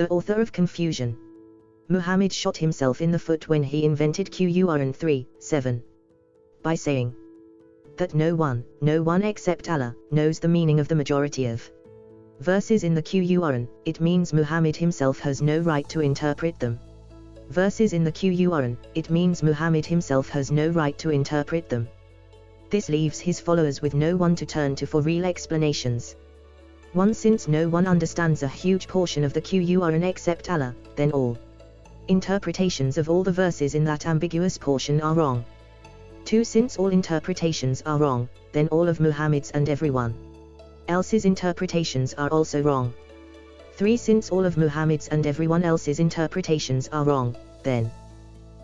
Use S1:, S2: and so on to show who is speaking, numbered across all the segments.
S1: the author of confusion. Muhammad shot himself in the foot when he invented Qur'an 3, 7. By saying that no one, no one except Allah, knows the meaning of the majority of verses in the Qur'an, it means Muhammad himself has no right to interpret them. Verses in the Qur'an, it means Muhammad himself has no right to interpret them. This leaves his followers with no one to turn to for real explanations. One since no one understands a huge portion of the Qur'an except Allah, then all interpretations of all the verses in that ambiguous portion are wrong. 2. Since all interpretations are wrong, then all of Muhammad's and everyone else's interpretations are also wrong. 3. Since all of Muhammad's and everyone else's interpretations are wrong, then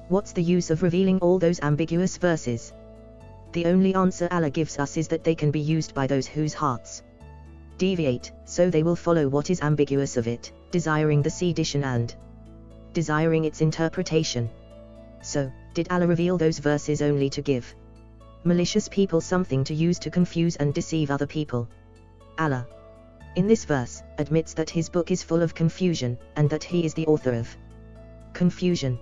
S1: what's the use of revealing all those ambiguous verses? The only answer Allah gives us is that they can be used by those whose hearts deviate, so they will follow what is ambiguous of it, desiring the sedition and desiring its interpretation. So, did Allah reveal those verses only to give malicious people something to use to confuse and deceive other people? Allah, in this verse, admits that his book is full of confusion, and that he is the author of confusion.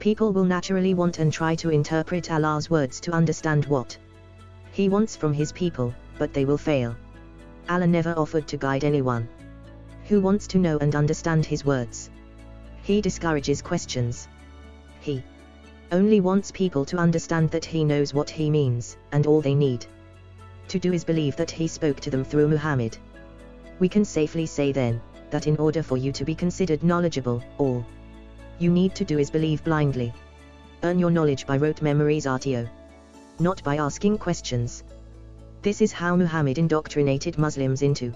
S1: People will naturally want and try to interpret Allah's words to understand what he wants from his people, but they will fail. Allah never offered to guide anyone who wants to know and understand his words. He discourages questions. He only wants people to understand that he knows what he means, and all they need to do is believe that he spoke to them through Muhammad. We can safely say then, that in order for you to be considered knowledgeable, all you need to do is believe blindly. Earn your knowledge by rote memories RTO. Not by asking questions. This is how Muhammad indoctrinated Muslims into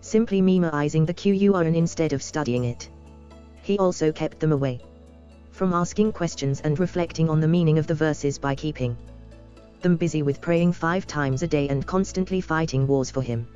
S1: simply memorizing the Qur'an instead of studying it. He also kept them away from asking questions and reflecting on the meaning of the verses by keeping them busy with praying five times a day and constantly fighting wars for him.